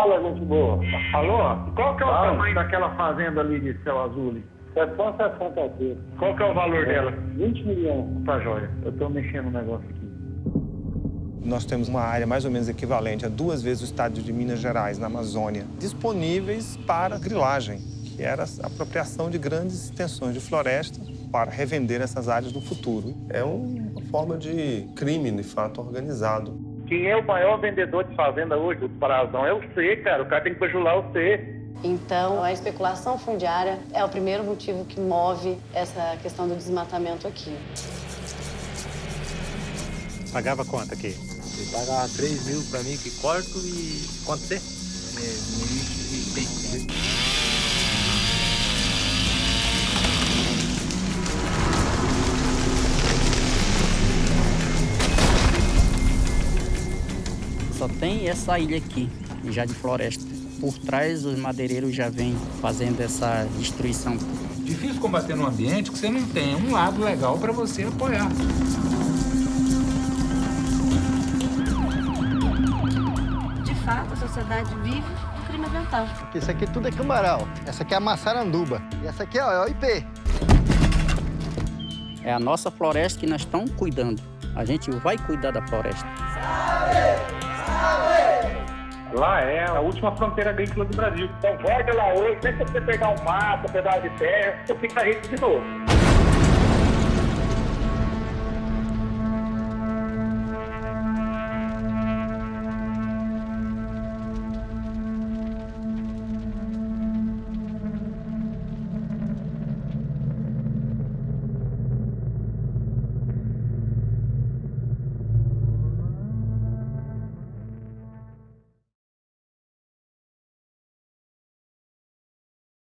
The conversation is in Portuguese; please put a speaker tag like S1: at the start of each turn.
S1: Fala, gente boa.
S2: Alô? Qual que é o
S1: Fala.
S2: tamanho daquela fazenda ali de céu azul ali?
S1: 760 aqui.
S2: Qual que é o valor dela?
S1: 20 milhões.
S2: Tá joia. Eu tô mexendo no negócio aqui.
S3: Nós temos uma área mais ou menos equivalente a duas vezes o estado de Minas Gerais, na Amazônia, disponíveis para grilagem, que era a apropriação de grandes extensões de floresta para revender essas áreas no futuro.
S4: É uma forma de crime, de fato, organizado.
S1: Quem é o maior vendedor de fazenda hoje, o Parazão, é o C, cara. O cara tem que bajular o C.
S5: Então, a especulação fundiária é o primeiro motivo que move essa questão do desmatamento aqui.
S6: Pagava quanto aqui?
S7: Ele pagava 3 mil pra mim que corto e quanto você? É,
S8: 1.600. tem essa ilha aqui, já de floresta. Por trás, os madeireiros já vêm fazendo essa destruição.
S9: Difícil combater num ambiente que você não tem um lado legal para você apoiar.
S5: De fato, a sociedade vive o crime ambiental.
S10: Isso aqui tudo é cambaral. Essa aqui é a maçaranduba. E essa aqui ó, é o IP.
S8: É a nossa floresta que nós estamos cuidando. A gente vai cuidar da floresta.
S2: Lá é a última fronteira agrícola do Brasil.
S1: Então, guarda lá hoje, sempre que você pegar um mato, um pedaço de terra, você fica rico de novo.